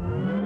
Bye.